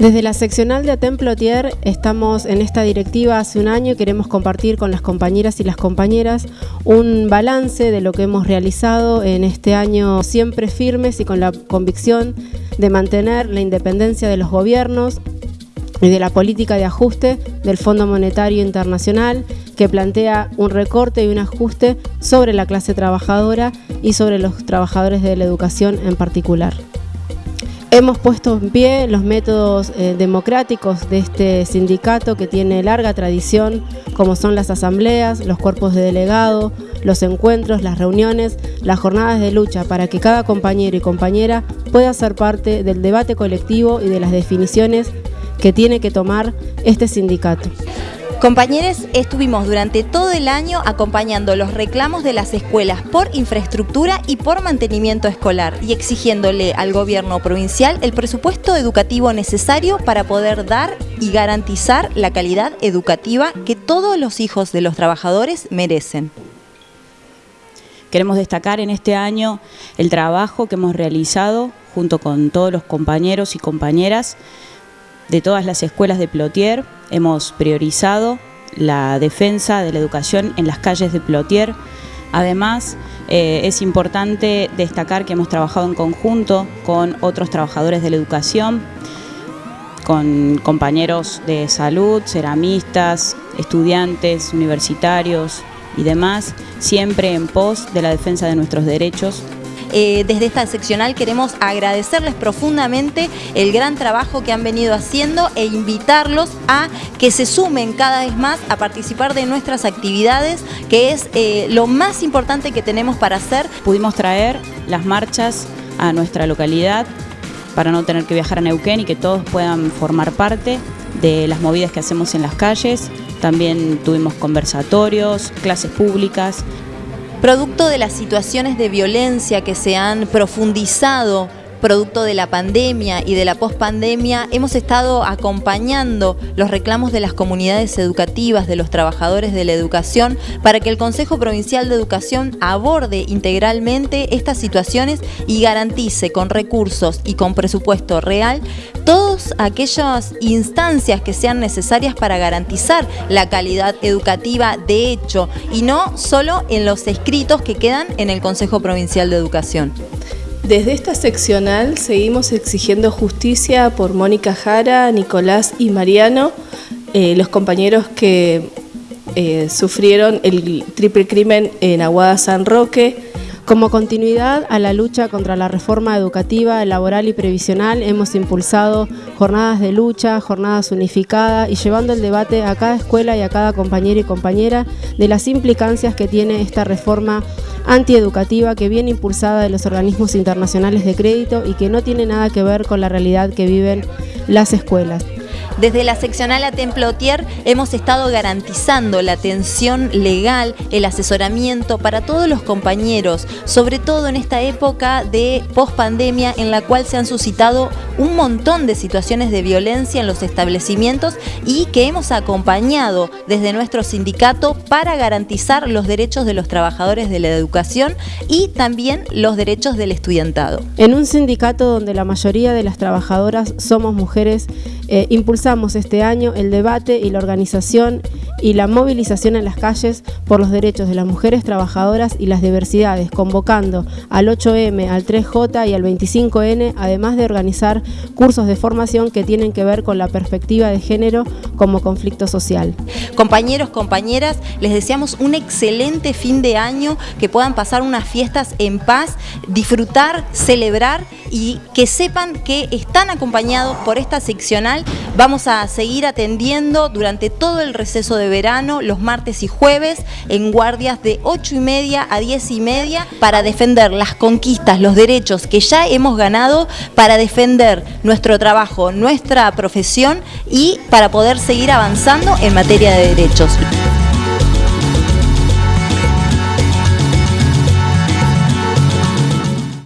Desde la seccional de Templotier estamos en esta directiva hace un año y queremos compartir con las compañeras y las compañeras un balance de lo que hemos realizado en este año siempre firmes y con la convicción de mantener la independencia de los gobiernos y de la política de ajuste del Fondo Monetario Internacional que plantea un recorte y un ajuste sobre la clase trabajadora y sobre los trabajadores de la educación en particular. Hemos puesto en pie los métodos eh, democráticos de este sindicato que tiene larga tradición, como son las asambleas, los cuerpos de delegado, los encuentros, las reuniones, las jornadas de lucha, para que cada compañero y compañera pueda ser parte del debate colectivo y de las definiciones que tiene que tomar este sindicato. Compañeros, estuvimos durante todo el año acompañando los reclamos de las escuelas por infraestructura y por mantenimiento escolar y exigiéndole al gobierno provincial el presupuesto educativo necesario para poder dar y garantizar la calidad educativa que todos los hijos de los trabajadores merecen. Queremos destacar en este año el trabajo que hemos realizado junto con todos los compañeros y compañeras de todas las escuelas de Plotier. Hemos priorizado la defensa de la educación en las calles de Plotier. Además, eh, es importante destacar que hemos trabajado en conjunto con otros trabajadores de la educación, con compañeros de salud, ceramistas, estudiantes, universitarios y demás, siempre en pos de la defensa de nuestros derechos eh, desde esta seccional queremos agradecerles profundamente el gran trabajo que han venido haciendo e invitarlos a que se sumen cada vez más a participar de nuestras actividades, que es eh, lo más importante que tenemos para hacer. Pudimos traer las marchas a nuestra localidad para no tener que viajar a Neuquén y que todos puedan formar parte de las movidas que hacemos en las calles. También tuvimos conversatorios, clases públicas, Producto de las situaciones de violencia que se han profundizado producto de la pandemia y de la pospandemia, hemos estado acompañando los reclamos de las comunidades educativas, de los trabajadores de la educación, para que el Consejo Provincial de Educación aborde integralmente estas situaciones y garantice con recursos y con presupuesto real todas aquellas instancias que sean necesarias para garantizar la calidad educativa de hecho y no solo en los escritos que quedan en el Consejo Provincial de Educación. Desde esta seccional seguimos exigiendo justicia por Mónica Jara, Nicolás y Mariano, eh, los compañeros que eh, sufrieron el triple crimen en Aguada San Roque, como continuidad a la lucha contra la reforma educativa, laboral y previsional, hemos impulsado jornadas de lucha, jornadas unificadas y llevando el debate a cada escuela y a cada compañero y compañera de las implicancias que tiene esta reforma antieducativa que viene impulsada de los organismos internacionales de crédito y que no tiene nada que ver con la realidad que viven las escuelas. Desde la seccional a Templotier hemos estado garantizando la atención legal, el asesoramiento para todos los compañeros, sobre todo en esta época de pospandemia en la cual se han suscitado un montón de situaciones de violencia en los establecimientos y que hemos acompañado desde nuestro sindicato para garantizar los derechos de los trabajadores de la educación y también los derechos del estudiantado. En un sindicato donde la mayoría de las trabajadoras somos mujeres, eh, impulsamos este año el debate y la organización y la movilización en las calles por los derechos de las mujeres trabajadoras y las diversidades, convocando al 8M, al 3J y al 25N, además de organizar cursos de formación que tienen que ver con la perspectiva de género como conflicto social. Compañeros, compañeras, les deseamos un excelente fin de año, que puedan pasar unas fiestas en paz, disfrutar, celebrar y que sepan que están acompañados por esta seccional Vamos a seguir atendiendo durante todo el receso de verano, los martes y jueves, en guardias de 8 y media a 10 y media, para defender las conquistas, los derechos que ya hemos ganado, para defender nuestro trabajo, nuestra profesión y para poder seguir avanzando en materia de derechos.